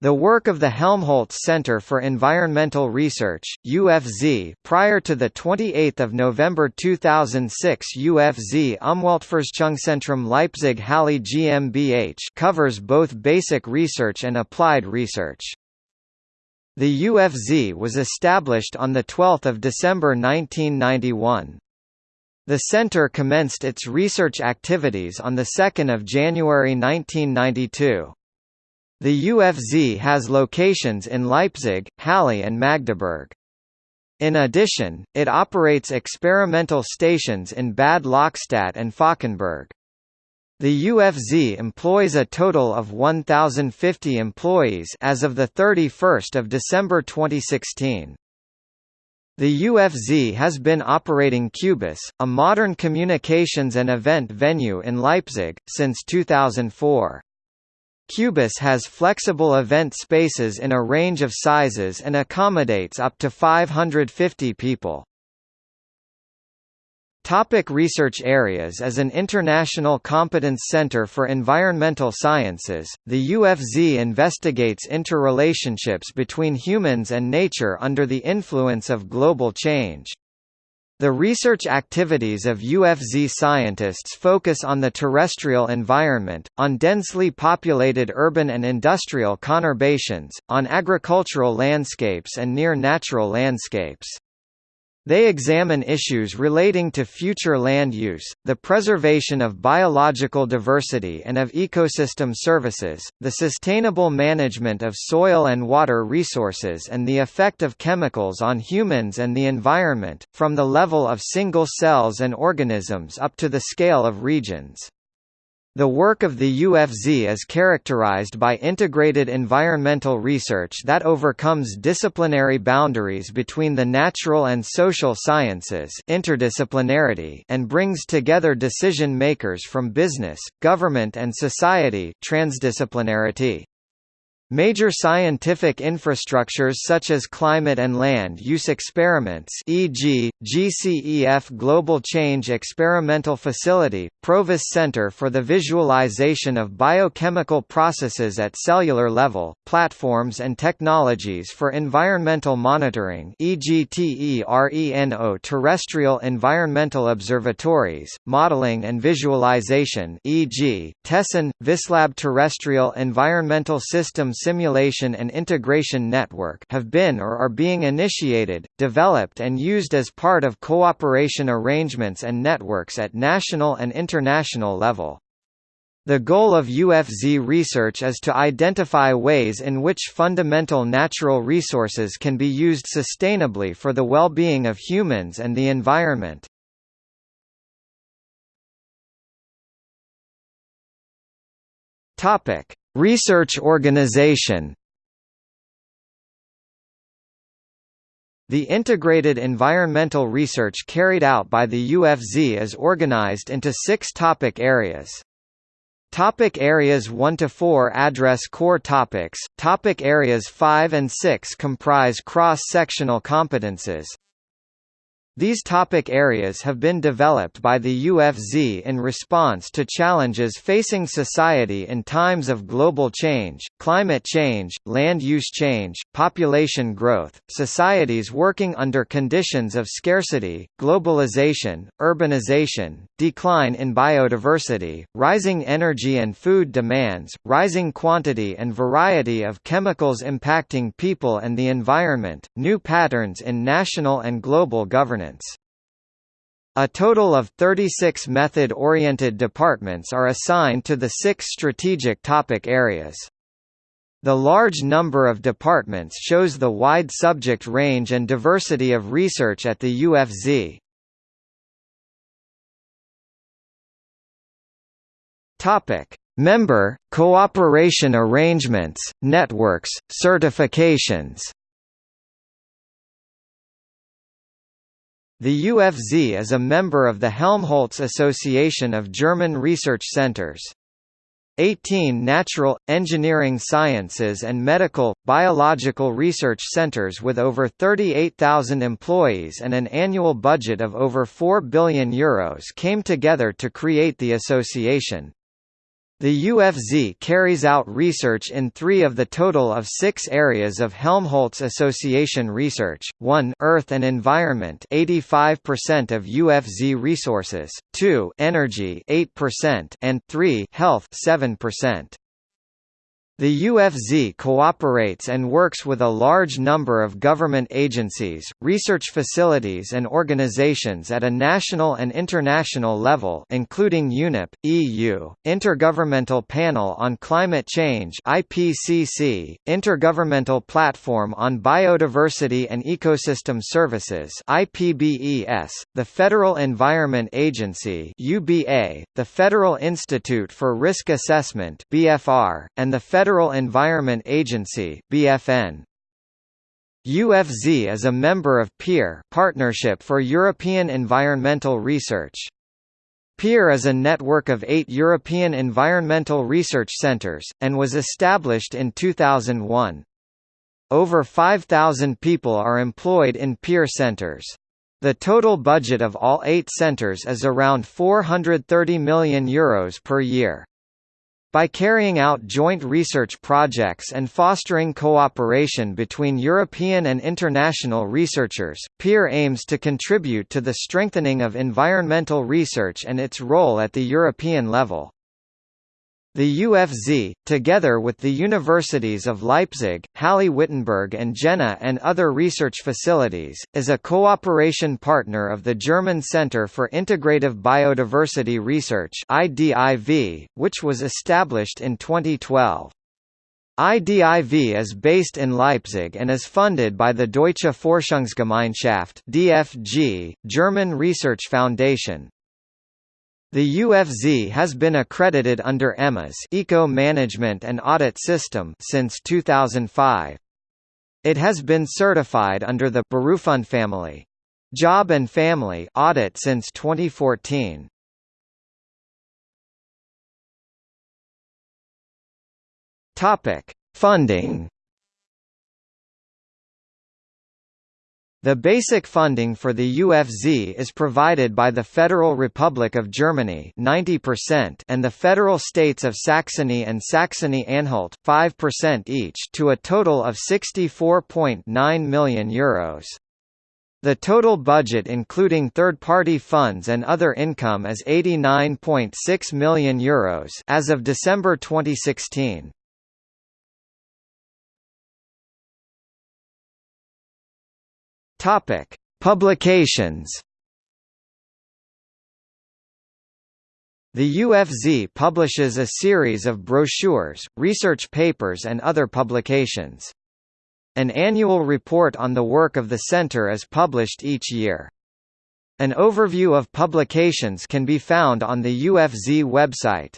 The work of the Helmholtz Center for Environmental Research (UFZ) prior to the 28th of November 2006 UFZ Umweltforschungszentrum Leipzig Halle GmbH covers both basic research and applied research. The UFZ was established on the 12th of December 1991. The center commenced its research activities on the 2nd of January 1992. The UFZ has locations in Leipzig, Halle and Magdeburg. In addition, it operates experimental stations in Bad Lauchstädt and Falkenberg. The UFZ employs a total of 1050 employees as of the 31st of December 2016. The UFZ has been operating Cubus, a modern communications and event venue in Leipzig, since 2004. Cubus has flexible event spaces in a range of sizes and accommodates up to 550 people. Topic research areas As an international competence center for environmental sciences, the UFZ investigates interrelationships between humans and nature under the influence of global change. The research activities of UFZ scientists focus on the terrestrial environment, on densely populated urban and industrial conurbations, on agricultural landscapes and near-natural landscapes. They examine issues relating to future land use, the preservation of biological diversity and of ecosystem services, the sustainable management of soil and water resources and the effect of chemicals on humans and the environment, from the level of single cells and organisms up to the scale of regions. The work of the UFZ is characterized by integrated environmental research that overcomes disciplinary boundaries between the natural and social sciences interdisciplinarity and brings together decision makers from business, government and society transdisciplinarity. Major scientific infrastructures such as climate and land use experiments e.g., GCEF Global Change Experimental Facility, Provis Center for the Visualization of Biochemical Processes at Cellular Level, Platforms and Technologies for Environmental Monitoring e.g. TERENO Terrestrial Environmental Observatories, Modeling and Visualization e.g., TESSIN, Vislab Terrestrial Environmental Systems Simulation and Integration Network have been or are being initiated, developed and used as part of cooperation arrangements and networks at national and international level. The goal of UFZ research is to identify ways in which fundamental natural resources can be used sustainably for the well-being of humans and the environment. Topic: Research organization The integrated environmental research carried out by the UFZ is organized into six topic areas. Topic areas 1 to 4 address core topics. Topic areas 5 and 6 comprise cross-sectional competences. These topic areas have been developed by the UFZ in response to challenges facing society in times of global change, climate change, land use change, population growth, societies working under conditions of scarcity, globalization, urbanization, decline in biodiversity, rising energy and food demands, rising quantity and variety of chemicals impacting people and the environment, new patterns in national and global governance. A total of 36 method-oriented departments are assigned to the six strategic topic areas. The large number of departments shows the wide subject range and diversity of research at the UFZ. Topic: Member, cooperation arrangements, networks, certifications The UFZ is a member of the Helmholtz Association of German Research Centers. 18 natural, engineering sciences and medical, biological research centers with over 38,000 employees and an annual budget of over €4 billion Euros came together to create the association. The UFZ carries out research in three of the total of six areas of Helmholtz Association research, 1 Earth and Environment 85% of UFZ resources, 2 Energy 8% and 3 Health 7%. The UFZ cooperates and works with a large number of government agencies, research facilities and organizations at a national and international level including UNEP, EU, Intergovernmental Panel on Climate Change IPCC, Intergovernmental Platform on Biodiversity and Ecosystem Services IPBES, the Federal Environment Agency UBA, the Federal Institute for Risk Assessment BFR, and the Federal Federal Environment Agency BFN. UFZ is a member of PEER Partnership for European Environmental Research. PEER is a network of eight European environmental research centres, and was established in 2001. Over 5,000 people are employed in PEER centres. The total budget of all eight centres is around €430 million Euros per year. By carrying out joint research projects and fostering cooperation between European and international researchers, PEER aims to contribute to the strengthening of environmental research and its role at the European level. The UFZ, together with the universities of Leipzig, Halle-Wittenberg and Jena and other research facilities, is a cooperation partner of the German Center for Integrative Biodiversity Research which was established in 2012. IDIV is based in Leipzig and is funded by the Deutsche Forschungsgemeinschaft DFG, German Research Foundation, the UFZ has been accredited under EMAS Eco Management and Audit System since 2005. It has been certified under the berufundfamilie Job and Family audit since 2014. Topic: Funding The basic funding for the UFZ is provided by the Federal Republic of Germany 90% and the federal states of Saxony and Saxony-Anhalt 5% each to a total of 64.9 million euros. The total budget including third-party funds and other income is 89.6 million euros as of December 2016. Topic: Publications. The UFZ publishes a series of brochures, research papers and other publications. An annual report on the work of the center is published each year. An overview of publications can be found on the UFZ website.